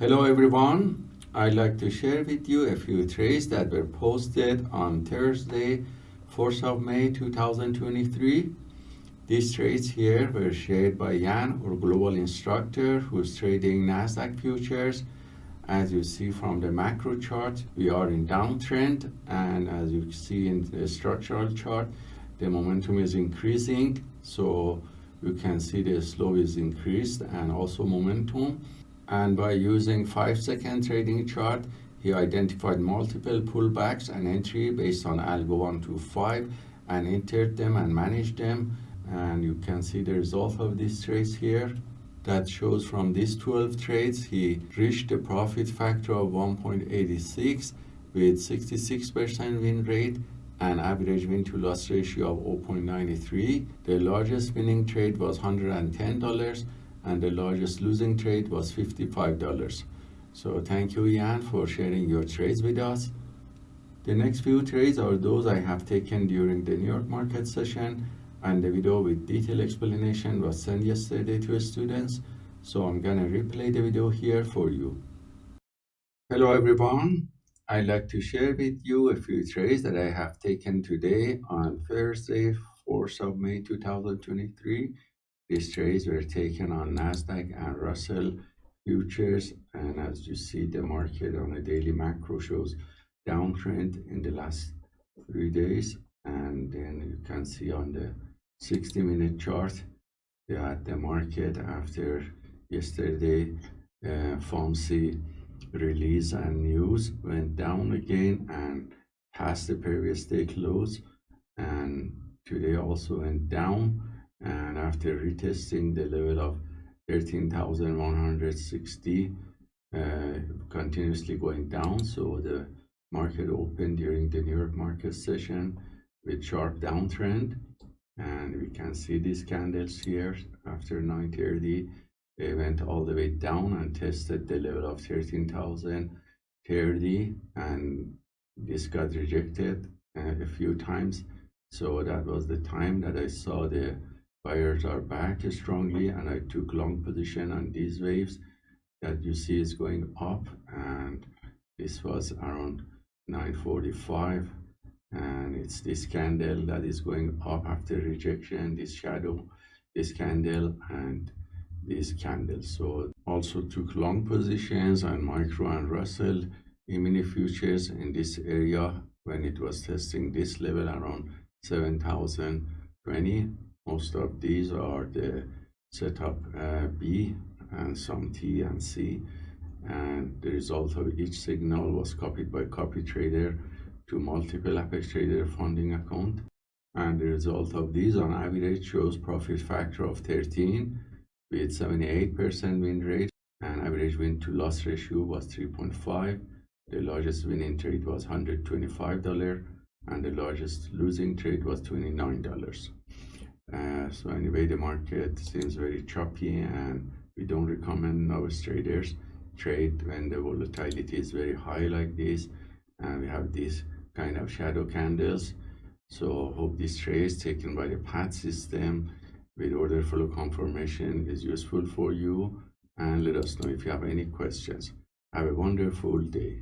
Hello everyone. I'd like to share with you a few trades that were posted on Thursday, 4th of May 2023. These trades here were shared by Yan, our global instructor who's trading Nasdaq futures. As you see from the macro chart, we are in downtrend and as you see in the structural chart, the momentum is increasing. So you can see the slope is increased and also momentum and by using 5 second trading chart he identified multiple pullbacks and entry based on algo 1 to 5 and entered them and managed them. And you can see the result of these trades here. That shows from these 12 trades he reached a profit factor of 1.86 with 66% win rate and average win to loss ratio of 0.93 the largest winning trade was $110 and the largest losing trade was $55. So thank you, Yan, for sharing your trades with us. The next few trades are those I have taken during the New York market session and the video with detailed explanation was sent yesterday to students. So I'm gonna replay the video here for you. Hello everyone. I'd like to share with you a few trades that I have taken today on Thursday, 4th of May 2023 these trades were taken on Nasdaq and Russell futures, and as you see, the market on a daily macro shows downtrend in the last three days, and then you can see on the 60-minute chart that the market after yesterday uh, FOMC release and news went down again and passed the previous day close, and today also went down and after retesting the level of 13,160 uh, continuously going down. So the market opened during the New York market session with sharp downtrend. And we can see these candles here. After 930 they went all the way down and tested the level of 13,030 and this got rejected uh, a few times. So that was the time that I saw the buyers are back strongly and I took long position on these waves that you see is going up and this was around 945 and it's this candle that is going up after rejection this shadow this candle and this candle. So also took long positions on micro and russell e-mini futures in this area when it was testing this level around 7020 most of these are the setup uh, B and some T and C. And the result of each signal was copied by copy trader to multiple Apex Trader funding account. And the result of these on average shows profit factor of 13 with 78% win rate. And average win to loss ratio was 3.5 the largest winning trade was $125 and the largest losing trade was $29 uh, so anyway, the market seems very choppy and we don't recommend novice traders trade when the volatility is very high like this and we have these kind of shadow candles. So hope this trade taken by the PAT system with order flow confirmation is useful for you and let us know if you have any questions. Have a wonderful day.